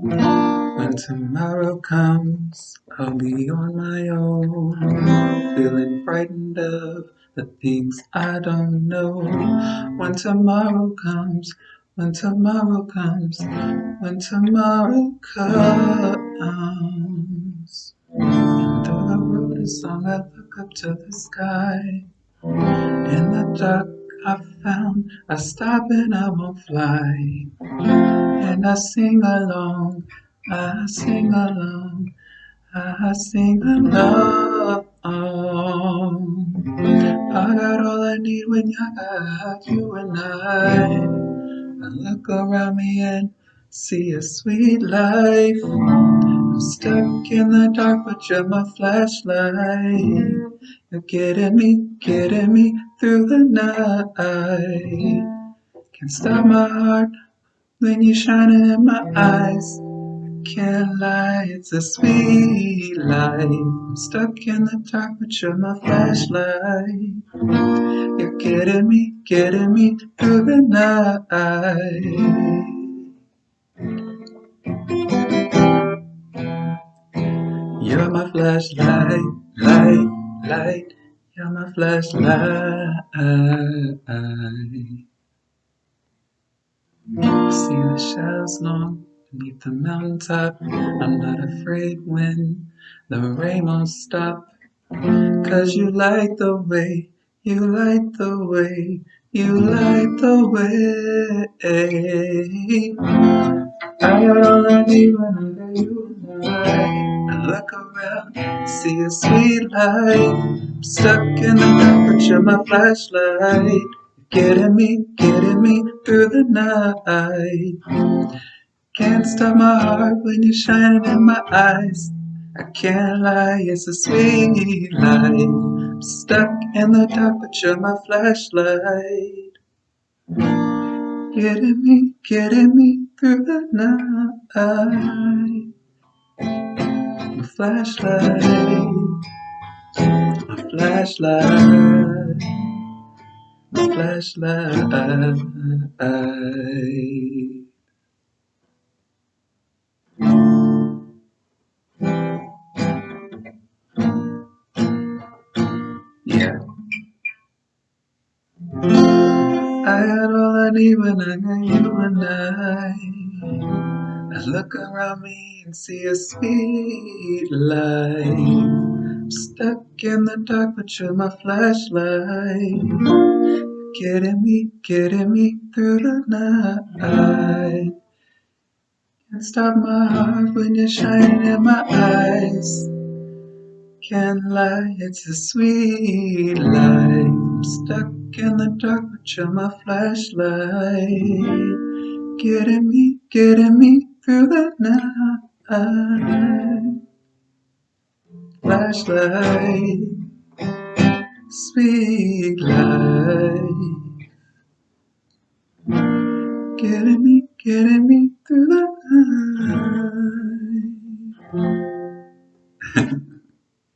When tomorrow comes, I'll be on my own, feeling frightened of the things I don't know. When tomorrow comes, when tomorrow comes, when tomorrow comes. And though the road is long, I look up to the sky. In the dark, I found I stop and I won't fly. And I sing along, I sing along, I sing along. I got all I need when I got you and I. I look around me and see a sweet life. Stuck in the dark, but you're my flashlight. You're getting me, getting me through the night. Can't stop my heart when you're shining in my eyes. Can't lie, it's a sweet life. I'm stuck in the dark, but you're my flashlight. You're getting me, getting me through the night. You're my flashlight, light, light. You're my flashlight. See the shadows long beneath the mountaintop. I'm not afraid when the rain won't stop. Cause you light the way, you light the way, you light the way. I got all I need when I you. I look around, see a sweet light. I'm stuck in the dark, but my flashlight. Getting me, getting me through the night. Can't stop my heart when you're shining in my eyes. I can't lie, it's a sweet light. I'm stuck in the dark, but you're my flashlight. Getting me, getting me through the night. Flashlight, my flashlight, my flashlight. Yeah. I got all I need when I got you and I. I look around me and see a sweet light. Stuck in the dark, but you're my flashlight. Getting me, getting me through the night. Can't stop my heart when you're shining in my eyes. Can't lie, it's a sweet light. Stuck in the dark, but you're my flashlight. Getting me, getting me through the night. Flashlight, sweet light. Getting me, getting me